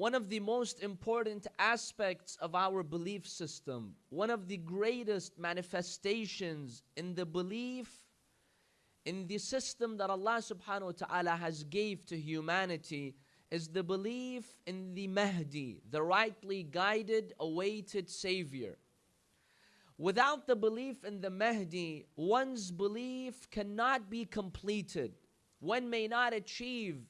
one of the most important aspects of our belief system, one of the greatest manifestations in the belief in the system that Allah subhanahu wa ta'ala has gave to humanity is the belief in the Mahdi, the rightly guided, awaited Savior. Without the belief in the Mahdi, one's belief cannot be completed. One may not achieve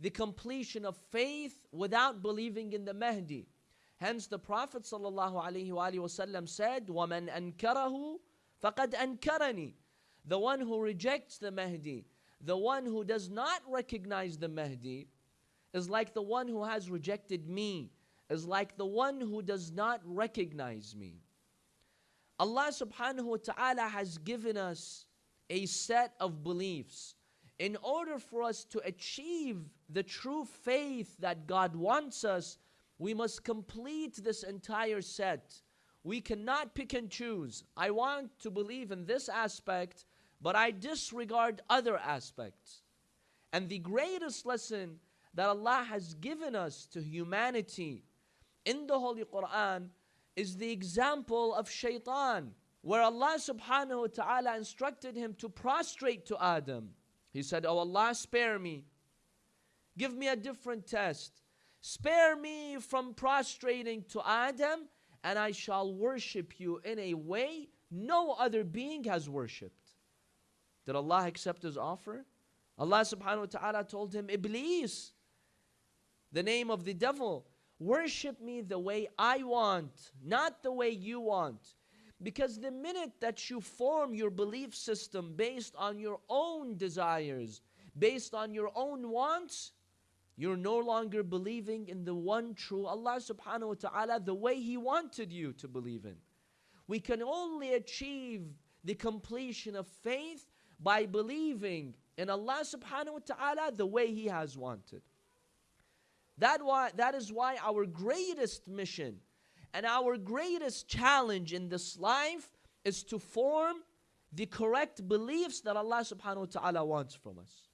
the completion of faith without believing in the Mahdi. Hence the Prophet ﷺ said, وَمَنْ أَنْكَرَهُ فَقَدْ أَنْكَرَنِي The one who rejects the Mahdi, the one who does not recognize the Mahdi, is like the one who has rejected me, is like the one who does not recognize me. Allah subhanahu wa ta'ala has given us a set of beliefs in order for us to achieve the true faith that God wants us, we must complete this entire set. We cannot pick and choose. I want to believe in this aspect, but I disregard other aspects. And the greatest lesson that Allah has given us to humanity in the Holy Quran is the example of shaitan, where Allah subhanahu wa ta'ala instructed him to prostrate to Adam. He said, Oh Allah, spare me. Give me a different test. Spare me from prostrating to Adam, and I shall worship you in a way no other being has worshipped. Did Allah accept his offer? Allah subhanahu wa ta'ala told him, Iblis, the name of the devil, worship me the way I want, not the way you want. Because the minute that you form your belief system based on your own desires, based on your own wants, you're no longer believing in the one true Allah subhanahu wa ta'ala the way He wanted you to believe in. We can only achieve the completion of faith by believing in Allah subhanahu wa ta'ala the way He has wanted. That, why, that is why our greatest mission and our greatest challenge in this life is to form the correct beliefs that Allah subhanahu wa ta'ala wants from us.